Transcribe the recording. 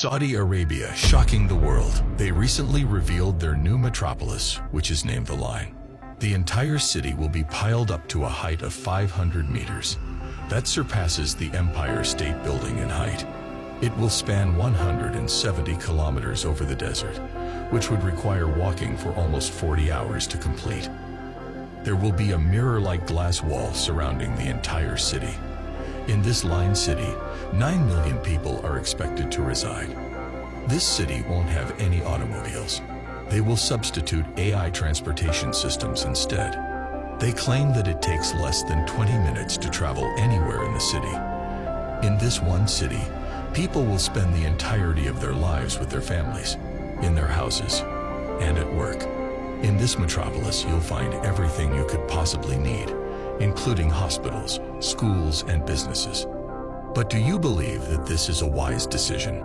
Saudi Arabia shocking the world. They recently revealed their new metropolis, which is named The Line. The entire city will be piled up to a height of 500 meters. That surpasses the Empire State Building in height. It will span 170 kilometers over the desert, which would require walking for almost 40 hours to complete. There will be a mirror-like glass wall surrounding the entire city. In this line city, 9 million people are expected to reside. This city won't have any automobiles. They will substitute AI transportation systems instead. They claim that it takes less than 20 minutes to travel anywhere in the city. In this one city, people will spend the entirety of their lives with their families, in their houses, and at work. In this metropolis, you'll find everything you could possibly need, including hospitals, schools, and businesses. But do you believe that this is a wise decision?